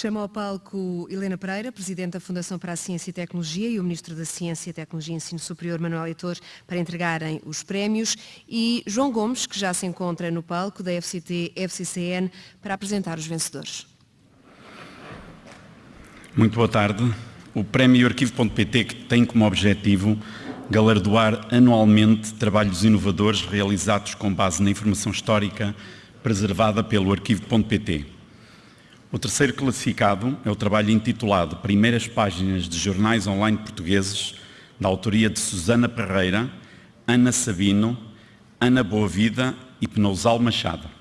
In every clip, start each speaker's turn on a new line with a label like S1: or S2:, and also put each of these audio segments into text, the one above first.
S1: Chama ao palco Helena Pereira, Presidente da Fundação para a Ciência e Tecnologia e o Ministro da Ciência, Tecnologia e Ensino Superior, Manuel Heitor, para entregarem os prémios e João Gomes, que já se encontra no palco da FCT FCCN, para apresentar os vencedores.
S2: Muito boa tarde. O Prémio Arquivo.pt que tem como objetivo galardoar anualmente trabalhos inovadores realizados com base na informação histórica preservada pelo Arquivo.pt. O terceiro classificado é o trabalho intitulado Primeiras Páginas de Jornais Online Portugueses, da autoria de Susana Pereira, Ana Sabino, Ana Boavida e Penousal Machado.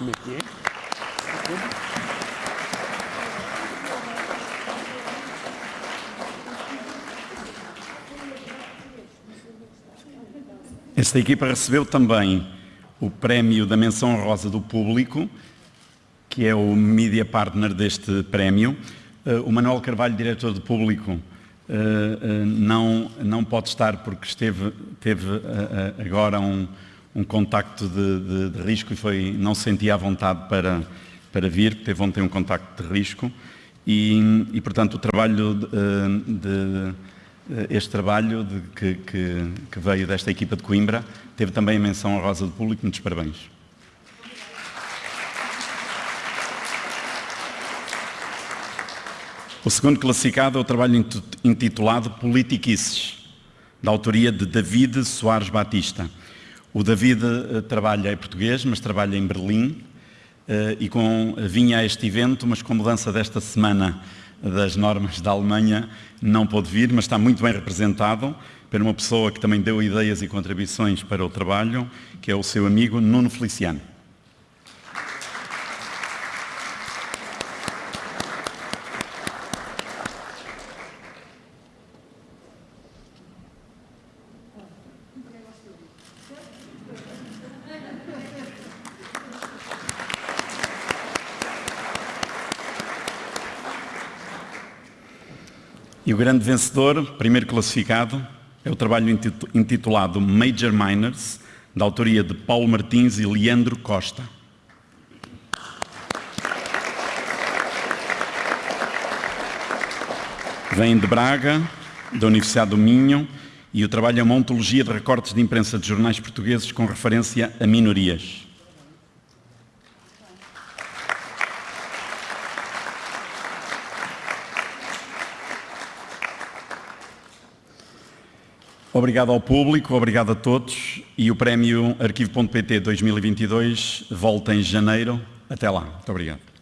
S3: Métier.
S2: Esta equipa recebeu também o prémio da menção rosa do público, que é o media partner deste prémio. Uh, o Manuel Carvalho, diretor de público, uh, uh, não, não pode estar porque esteve, teve agora um, um contacto de, de, de, risco e foi, não sentia a vontade para, para vir, teve ontem um contacto de risco e, e portanto o trabalho de, de este trabalho que, que, que, veio desta equipa de Coimbra teve também a menção honrosa do público, muitos parabéns. O segundo classificado é o trabalho intitulado Politiquices, da autoria de David Soares Batista. O David uh, trabalha em português, mas trabalha em Berlim uh, e com, vinha a este evento, mas com mudança desta semana das normas da Alemanha não pôde vir, mas está muito bem representado por uma pessoa que também deu ideias e contribuições para o trabalho, que é o seu amigo Nuno Feliciano. E o grande vencedor, primeiro classificado, é o trabalho intitulado Major Miners, da autoria de Paulo Martins e Leandro Costa. Vem de Braga, da Universidade do Minho, e o trabalho é uma ontologia de recortes de imprensa de jornais portugueses com referência a minorias. Obrigado ao público, obrigado a todos e o prémio Arquivo.pt 2022 volta em janeiro. Até lá. Muito obrigado.